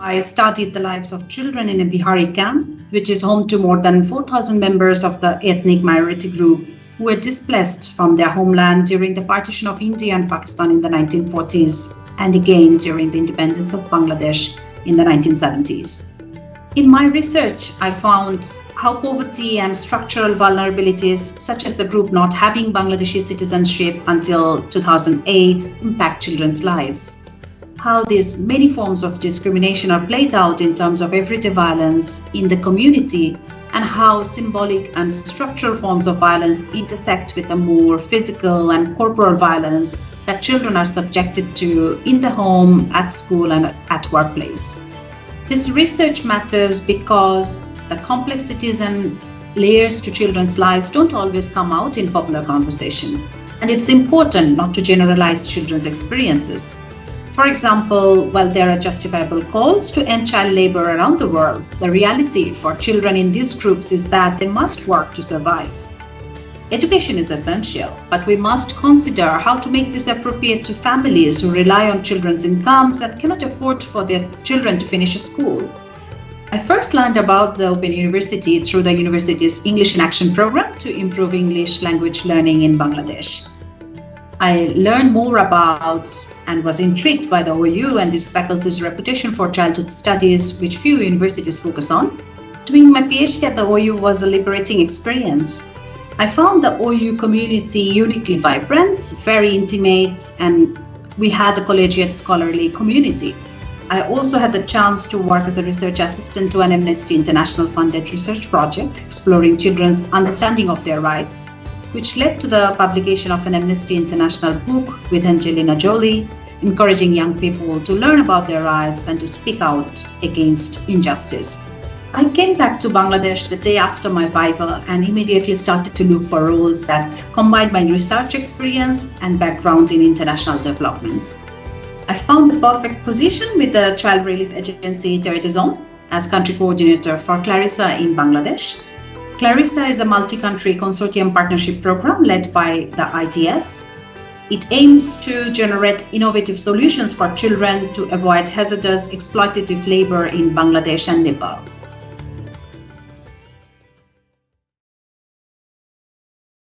I studied the lives of children in a Bihari camp, which is home to more than 4,000 members of the ethnic minority group who were displaced from their homeland during the partition of India and Pakistan in the 1940s and again during the independence of Bangladesh in the 1970s. In my research, I found how poverty and structural vulnerabilities, such as the group not having Bangladeshi citizenship until 2008, impact children's lives how these many forms of discrimination are played out in terms of everyday violence in the community and how symbolic and structural forms of violence intersect with the more physical and corporal violence that children are subjected to in the home, at school and at workplace. This research matters because the complexities and layers to children's lives don't always come out in popular conversation. And it's important not to generalize children's experiences. For example, while there are justifiable calls to end child labor around the world, the reality for children in these groups is that they must work to survive. Education is essential, but we must consider how to make this appropriate to families who rely on children's incomes and cannot afford for their children to finish school. I first learned about the Open University through the university's English in Action program to improve English language learning in Bangladesh. I learned more about and was intrigued by the OU and this faculty's reputation for childhood studies, which few universities focus on. Doing my PhD at the OU was a liberating experience. I found the OU community uniquely vibrant, very intimate, and we had a collegiate scholarly community. I also had the chance to work as a research assistant to an Amnesty International funded research project exploring children's understanding of their rights which led to the publication of an Amnesty International book with Angelina Jolie, encouraging young people to learn about their rights and to speak out against injustice. I came back to Bangladesh the day after my Viva and immediately started to look for roles that combined my research experience and background in international development. I found the perfect position with the Child Relief Agency des as country coordinator for Clarissa in Bangladesh Clarissa is a multi-country consortium partnership program led by the IDS. It aims to generate innovative solutions for children to avoid hazardous exploitative labor in Bangladesh and Nepal.